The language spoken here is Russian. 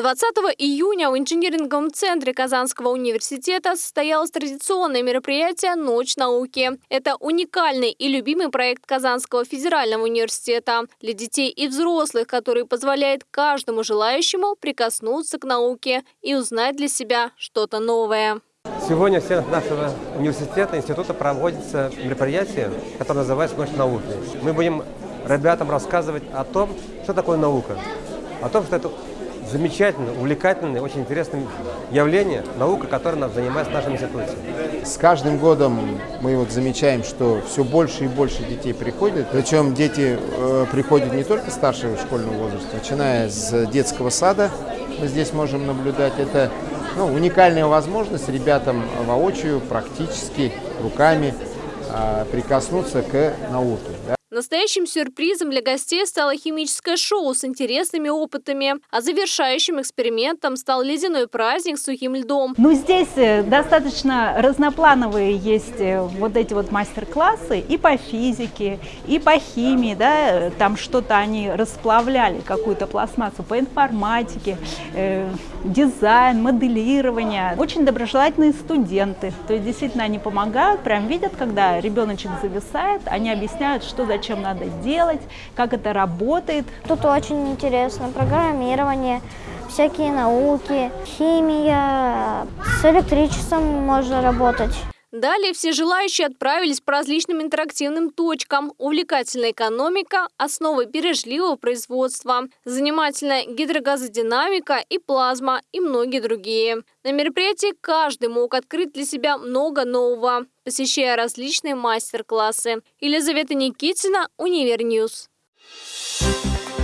20 июня в инжиниринговом центре Казанского университета состоялось традиционное мероприятие «Ночь науки». Это уникальный и любимый проект Казанского федерального университета для детей и взрослых, который позволяет каждому желающему прикоснуться к науке и узнать для себя что-то новое. Сегодня в стенах нашего университета, института проводится мероприятие, которое называется «Ночь науки». Мы будем ребятам рассказывать о том, что такое наука, о том, что это замечательное, увлекательное, очень интересное явление, наука, которая нас занимается в нашем институте. С каждым годом мы вот замечаем, что все больше и больше детей приходят. Причем дети э, приходят не только старшего школьного возраста, начиная с детского сада, мы здесь можем наблюдать. Это ну, уникальная возможность ребятам воочию, практически, руками э, прикоснуться к науке. Да. Настоящим сюрпризом для гостей стало химическое шоу с интересными опытами, а завершающим экспериментом стал ледяной праздник с сухим льдом. Ну, здесь э, достаточно разноплановые есть э, вот эти вот мастер-классы и по физике, и по химии, да, там что-то они расплавляли, какую-то пластмассу, по информатике, э, дизайн, моделирование. Очень доброжелательные студенты, то есть действительно они помогают, прям видят, когда ребеночек зависает, они объясняют, что за зачем надо делать, как это работает. Тут очень интересно программирование, всякие науки, химия, с электричеством можно работать. Далее все желающие отправились по различным интерактивным точкам. Увлекательная экономика, основы бережливого производства, занимательная гидрогазодинамика и плазма и многие другие. На мероприятии каждый мог открыть для себя много нового, посещая различные мастер-классы. Елизавета Никитина, Универ News. Thank you